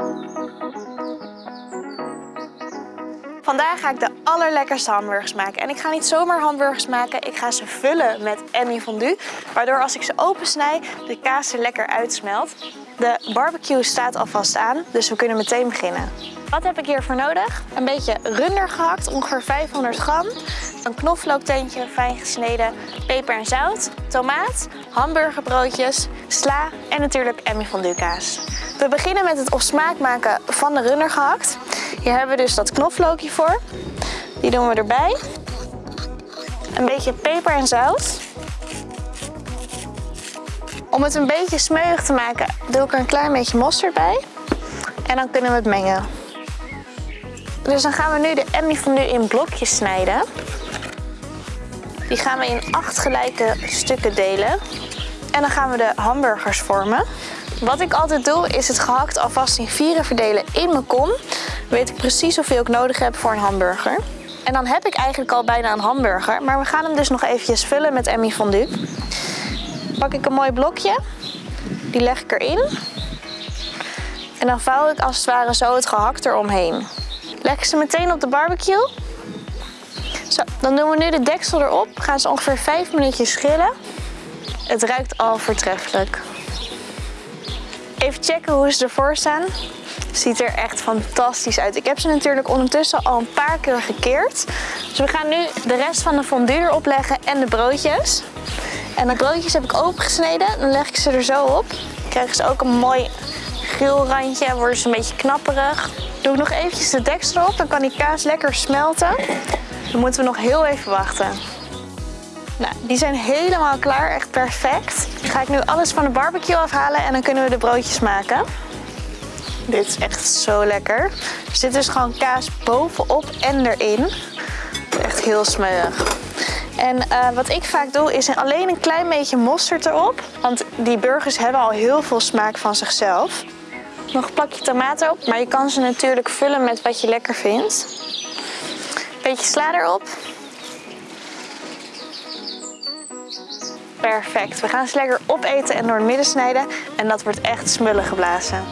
Música Vandaag ga ik de allerlekkerste hamburgers maken. En ik ga niet zomaar hamburgers maken, ik ga ze vullen met Emmy fondue. Waardoor als ik ze opensnij, de kaas er lekker uitsmelt. De barbecue staat alvast aan, dus we kunnen meteen beginnen. Wat heb ik hiervoor nodig? Een beetje runder gehakt, ongeveer 500 gram. Een knoflookteentje, fijn gesneden, peper en zout, tomaat, hamburgerbroodjes, sla en natuurlijk Emmy fondue kaas. We beginnen met het op smaak maken van de runner gehakt. Hier hebben we dus dat knoflookje voor. Die doen we erbij. Een beetje peper en zout. Om het een beetje smeuig te maken doe ik er een klein beetje mosterd bij. En dan kunnen we het mengen. Dus dan gaan we nu de Emmy fondue in blokjes snijden. Die gaan we in acht gelijke stukken delen. En dan gaan we de hamburgers vormen. Wat ik altijd doe is het gehakt alvast in vieren verdelen in mijn kom. Dan weet ik precies hoeveel ik nodig heb voor een hamburger. En dan heb ik eigenlijk al bijna een hamburger. Maar we gaan hem dus nog eventjes vullen met Emmy fondue. Pak ik een mooi blokje. Die leg ik erin. En dan vouw ik als het ware zo het gehakt eromheen. Leg ik ze meteen op de barbecue. Zo, dan doen we nu de deksel erop. Gaan ze ongeveer 5 minuutjes schillen. Het ruikt al voortreffelijk. Even checken hoe ze ervoor staan. Ziet er echt fantastisch uit. Ik heb ze natuurlijk ondertussen al een paar keer gekeerd. Dus we gaan nu de rest van de fondue erop leggen en de broodjes. En de broodjes heb ik opengesneden. Dan leg ik ze er zo op. Dan krijgen ze ook een mooi geel randje. Worden ze een beetje knapperig. Doe ik nog eventjes de deksel erop. Dan kan die kaas lekker smelten. Dan moeten we nog heel even wachten. Nou, die zijn helemaal klaar, echt perfect. Ga ik nu alles van de barbecue afhalen en dan kunnen we de broodjes maken. Dit is echt zo lekker. Er zit dus gewoon kaas bovenop en erin. Echt heel smeuig. En uh, wat ik vaak doe is alleen een klein beetje mosterd erop. Want die burgers hebben al heel veel smaak van zichzelf. Nog een plakje tomaten op, maar je kan ze natuurlijk vullen met wat je lekker vindt. Beetje sla erop. Perfect. We gaan ze lekker opeten en door het midden snijden. En dat wordt echt smullen geblazen.